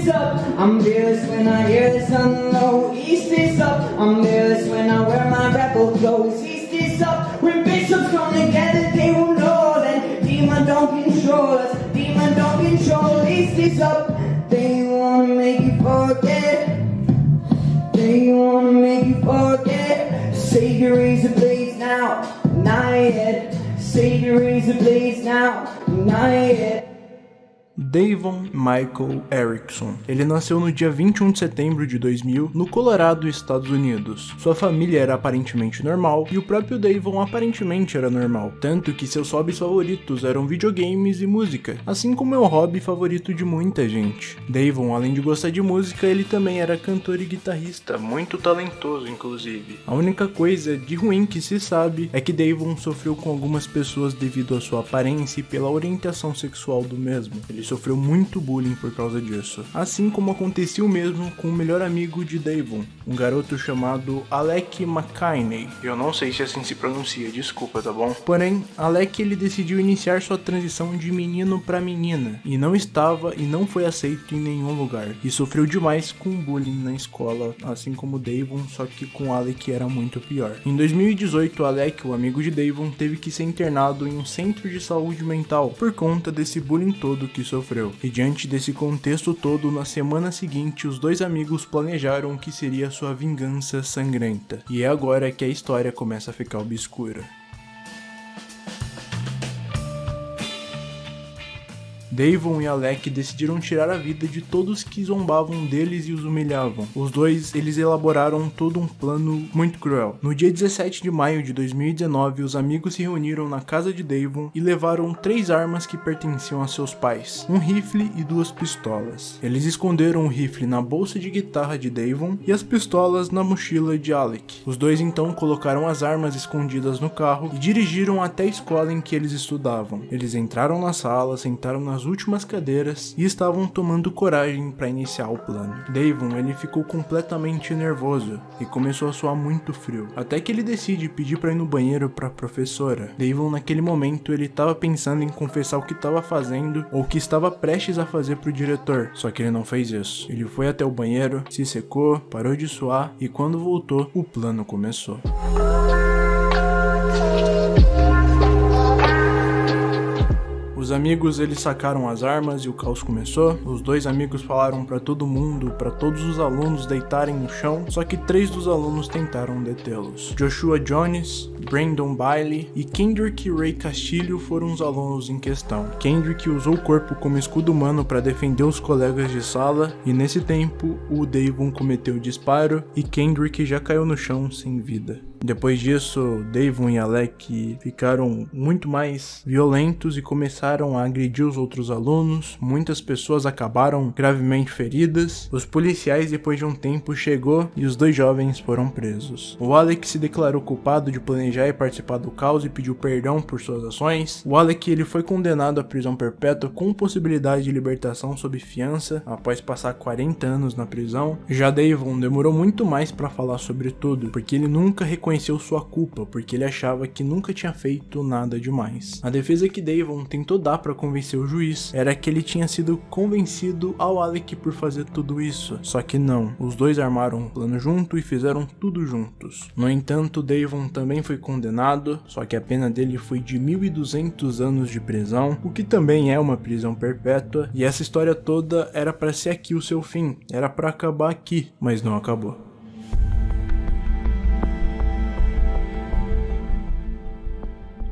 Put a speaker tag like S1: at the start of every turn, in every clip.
S1: is up. I'm fearless when I hear the sun low. East is up. I'm fearless when I wear my rebel clothes. East is up. When bishops come together, they will know that demon don't control us. Demon don't control. East is up. They wanna make you forget. They wanna make you forget. Savior razor blades now, not yet. Savior razor blades now, yet.
S2: Davon Michael Erickson. Ele nasceu no dia 21 de setembro de 2000 no Colorado, Estados Unidos. Sua família era aparentemente normal e o próprio Davon aparentemente era normal, tanto que seus hobbies favoritos eram videogames e música, assim como é o hobby favorito de muita gente. Davon, além de gostar de música, ele também era cantor e guitarrista, muito talentoso inclusive. A única coisa de ruim que se sabe é que Davon sofreu com algumas pessoas devido à sua aparência e pela orientação sexual do mesmo. Ele sofreu muito bullying por causa disso. Assim como aconteceu mesmo com o melhor amigo de Davon, um garoto chamado Alec McKinney. Eu não sei se assim se pronuncia, desculpa, tá bom? Porém, Alec ele decidiu iniciar sua transição de menino para menina e não estava e não foi aceito em nenhum lugar e sofreu demais com bullying na escola, assim como Davon, só que com Alec era muito pior. Em 2018, Alec, o amigo de Davon, teve que ser internado em um centro de saúde mental por conta desse bullying todo que sofreu sofreu. E diante desse contexto todo, na semana seguinte, os dois amigos planejaram o que seria sua vingança sangrenta. E é agora que a história começa a ficar obscura. Davon e Alec decidiram tirar a vida de todos que zombavam deles e os humilhavam. Os dois, eles elaboraram todo um plano muito cruel. No dia 17 de maio de 2019, os amigos se reuniram na casa de Davon e levaram três armas que pertenciam a seus pais, um rifle e duas pistolas. Eles esconderam o rifle na bolsa de guitarra de Davon e as pistolas na mochila de Alec. Os dois então colocaram as armas escondidas no carro e dirigiram até a escola em que eles estudavam. Eles entraram na sala, sentaram nas nas últimas cadeiras e estavam tomando coragem para iniciar o plano. Davon ele ficou completamente nervoso e começou a suar muito frio, até que ele decide pedir para ir no banheiro para a professora. Davon naquele momento ele estava pensando em confessar o que estava fazendo ou o que estava prestes a fazer para o diretor, só que ele não fez isso. Ele foi até o banheiro, se secou, parou de suar e quando voltou, o plano começou. Os amigos eles sacaram as armas e o caos começou. Os dois amigos falaram para todo mundo, para todos os alunos deitarem no chão, só que três dos alunos tentaram detê-los. Joshua Jones, Brandon Bailey e Kendrick Ray Castilho foram os alunos em questão. Kendrick usou o corpo como escudo humano para defender os colegas de sala e nesse tempo o Davon cometeu o disparo e Kendrick já caiu no chão sem vida. Depois disso, Davon e Alec ficaram muito mais violentos e começaram a agredir os outros alunos. Muitas pessoas acabaram gravemente feridas. Os policiais, depois de um tempo, chegou e os dois jovens foram presos. O Alec se declarou culpado de planejar e participar do caos e pediu perdão por suas ações. O Alec ele foi condenado à prisão perpétua com possibilidade de libertação sob fiança após passar 40 anos na prisão. Já Davon demorou muito mais para falar sobre tudo, porque ele nunca reconheceu reconheceu sua culpa, porque ele achava que nunca tinha feito nada demais. A defesa que Davon tentou dar para convencer o juiz era que ele tinha sido convencido ao Alec por fazer tudo isso, só que não, os dois armaram um plano junto e fizeram tudo juntos. No entanto, Davon também foi condenado, só que a pena dele foi de 1200 anos de prisão, o que também é uma prisão perpétua, e essa história toda era para ser aqui o seu fim, era para acabar aqui, mas não acabou.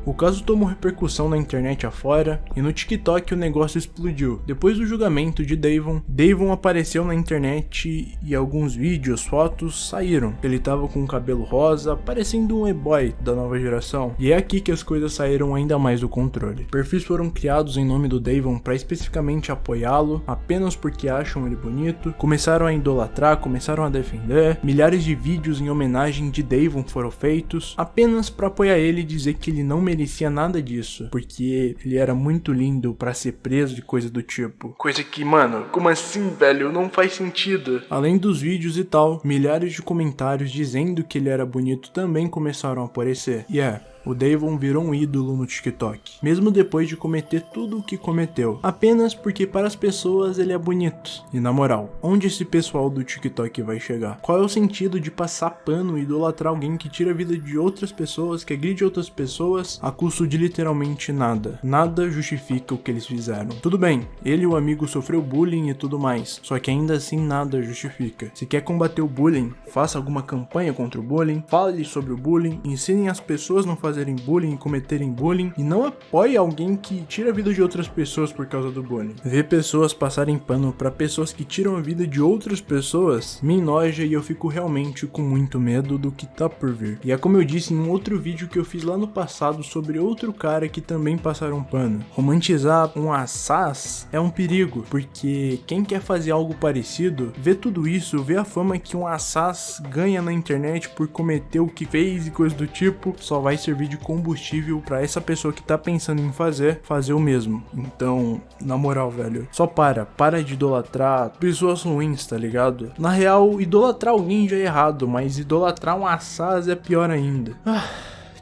S2: O caso tomou repercussão na internet afora e no TikTok o negócio explodiu. Depois do julgamento de Davon, Davon apareceu na internet e alguns vídeos, fotos saíram. Ele tava com o cabelo rosa, parecendo um e-boy da nova geração. E é aqui que as coisas saíram ainda mais do controle. Perfis foram criados em nome do Davon para especificamente apoiá-lo, apenas porque acham ele bonito. Começaram a idolatrar, começaram a defender. Milhares de vídeos em homenagem de Davon foram feitos, apenas para apoiar ele e dizer que ele não merecia merecia nada disso, porque ele era muito lindo para ser preso e coisa do tipo. Coisa que, mano, como assim, velho? Não faz sentido. Além dos vídeos e tal, milhares de comentários dizendo que ele era bonito também começaram a aparecer. E é, o Davon virou um ídolo no TikTok, mesmo depois de cometer tudo o que cometeu, apenas porque para as pessoas ele é bonito. E na moral, onde esse pessoal do TikTok vai chegar? Qual é o sentido de passar pano e idolatrar alguém que tira a vida de outras pessoas, que agride outras pessoas a custo de literalmente nada? Nada justifica o que eles fizeram. Tudo bem, ele e o amigo sofreu bullying e tudo mais, só que ainda assim nada justifica. Se quer combater o bullying, faça alguma campanha contra o bullying, fale sobre o bullying, ensinem as pessoas a não fazerem bullying e cometerem bullying, e não apoie alguém que tira a vida de outras pessoas por causa do bullying. Ver pessoas passarem pano para pessoas que tiram a vida de outras pessoas me enoja e eu fico realmente com muito medo do que tá por vir. E é como eu disse em um outro vídeo que eu fiz lá no passado sobre outro cara que também passaram pano. Romantizar um assaz é um perigo, porque quem quer fazer algo parecido, vê tudo isso, vê a fama que um assaz ganha na internet por cometer o que fez e coisas do tipo, só vai servir de combustível para essa pessoa que tá pensando em fazer, fazer o mesmo. Então, na moral, velho, só para, para de idolatrar pessoas ruins, tá ligado? Na real, idolatrar alguém já é errado, mas idolatrar um assaz é pior ainda. Ah,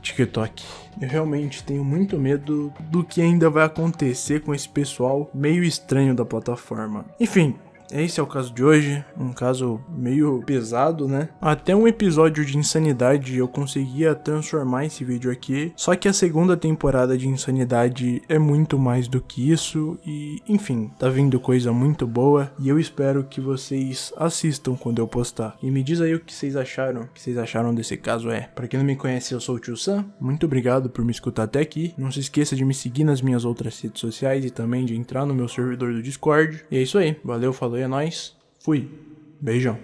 S2: TikTok. Eu realmente tenho muito medo do que ainda vai acontecer com esse pessoal meio estranho da plataforma. Enfim, esse é o caso de hoje, um caso meio pesado, né? Até um episódio de Insanidade eu conseguia transformar esse vídeo aqui, só que a segunda temporada de Insanidade é muito mais do que isso e, enfim, tá vindo coisa muito boa e eu espero que vocês assistam quando eu postar. E me diz aí o que vocês acharam, o que vocês acharam desse caso é. Para quem não me conhece, eu sou o Tio Sam, muito obrigado por me escutar até aqui. Não se esqueça de me seguir nas minhas outras redes sociais e também de entrar no meu servidor do Discord. E é isso aí, valeu, falou é nóis. Fui. Beijão.